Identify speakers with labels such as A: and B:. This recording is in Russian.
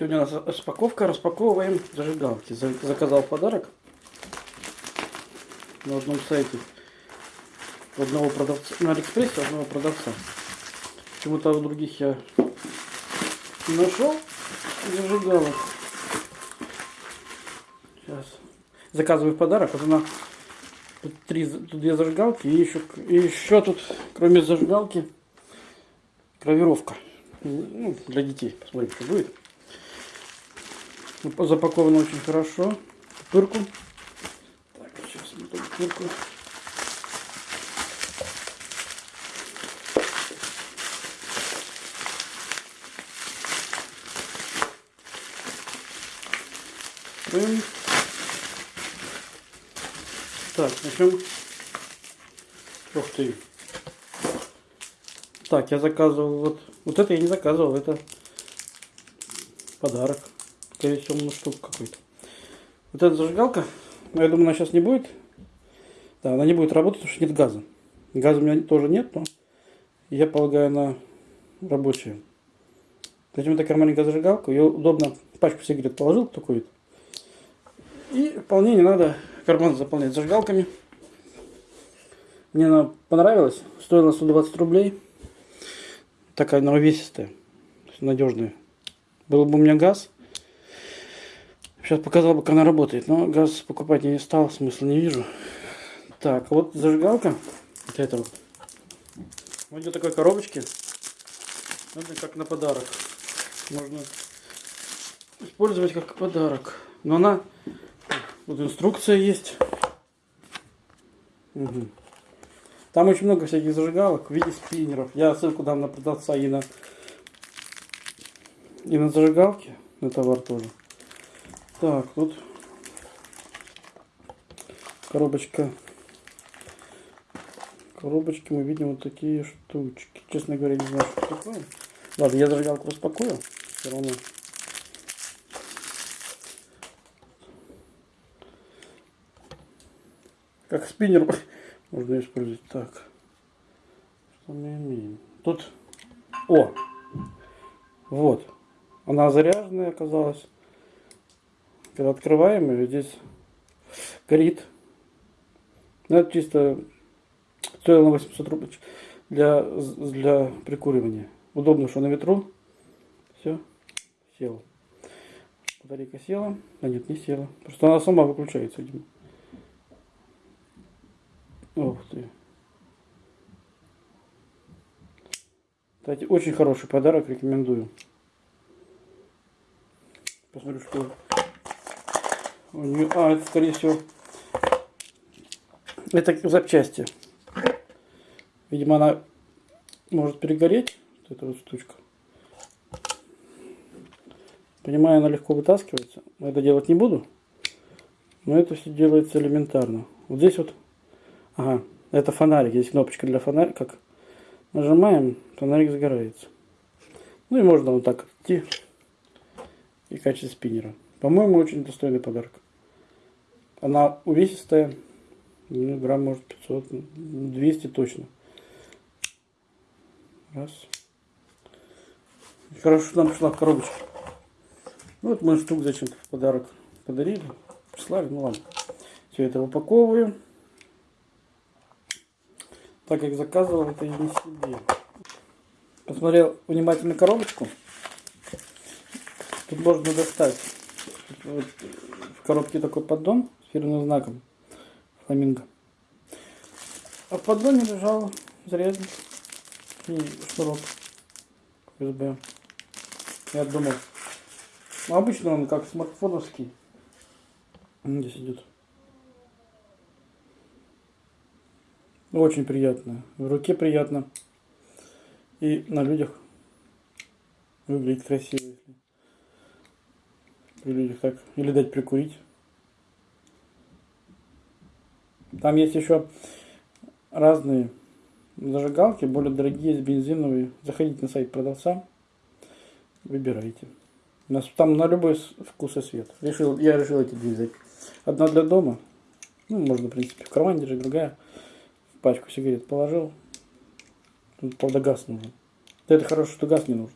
A: Сегодня у нас распаковка. Распаковываем зажигалки. За- Заказал подарок на одном сайте. Одного продавца. На Алиэкспрессе одного продавца. Почему-то у других я не нашел зажигалок. Сейчас. Заказываю подарок. Вот она. Тут, три, тут две зажигалки. И еще, и еще тут, кроме зажигалки, гравировка. Ну, для детей. Посмотрим, что будет. Ну, Запаковано очень хорошо. Пырку. Так, сейчас мы тут пырку. Так, начнем. Ух ты. Так, я заказывал вот. Вот это я не заказывал, это подарок. Скорее всего, ну штук какой-то. Вот эта зажигалка, я думаю, она сейчас не будет. Да, она не будет работать, потому что нет газа. Газа у меня тоже нет, но я полагаю, она рабочая. Зачем такая маленькая зажигалка? Ее удобно пачку сигарет положил такой вид. И вполне не надо карман заполнять зажигалками. Мне она понравилась. Стоила 120 рублей. Такая она увесистая. Надежная. Был бы у меня газ. Сейчас показал бы, как она работает. Но газ покупать я не стал. Смысла не вижу. Так, вот зажигалка. Вот эта вот. Вот в такой коробочке. Это как на подарок. Можно использовать как подарок. Но она... Вот инструкция есть. Мгм. Там очень много всяких зажигалок в виде спиннеров. Я ссылку дам на продавца и на, и на зажигалки, на товар тоже. Так, тут коробочка. В коробочке мы видим вот такие штучки. Честно говоря, не знаю, что такое. Ладно, я зажигалку распакую. Все равно. Как спиннер можно использовать. Так. Что мы имеем? Тут... О! Вот. Она заряженная оказалась. Когда открываем ее, здесь горит. Ну, это чисто стоило на 800 рублей для, для прикуривания. Удобно, что на ветру. Все, села. Батарейка села. А нет, не села. Просто она сама выключается, видимо. Ух ты. Кстати, очень хороший подарок, рекомендую. Посмотрю, что у нее... А, это, скорее всего, это запчасти. Видимо, она может перегореть, вот эта вот штучка. Понимаю, она легко вытаскивается. Это делать не буду. Но это все делается элементарно. Вот здесь вот Ага, это фонарик. Есть кнопочка для фонарика. Нажимаем, фонарик загорается. Ну и можно вот так идти и в качестве спиннера. По-моему, очень достойный подарок. Она увесистая. Ну, грамм может 500, 200 точно. Раз. Хорошо, нам пришла в коробочке. Ну, вот мы штук зачем-то в подарок подарили. Прислали, ну ладно. Все это упаковываем так как заказывал это я не себе. Посмотрел внимательно коробочку. Тут можно достать вот в коробке такой поддон фирменным знаком фламинго. А в поддоне лежал зарезанный и шнурок USB. Я думал. Ну, обычно он как смартфоновский. Здесь идет. Очень приятно. В руке приятно. И на людях выглядит красиво. Если при людях так. Или дать прикурить. Там есть еще разные зажигалки, более дорогие, бензиновые. Заходите на сайт продавца, выбирайте. У нас там на любой вкус и цвет. Решил, я решил эти две взять. Одна для дома. Ну, можно, в принципе, в кармане держать, другая пачку сигарет положил. Тут, правда, газ нужен. Это хорошо, что газ не нужен.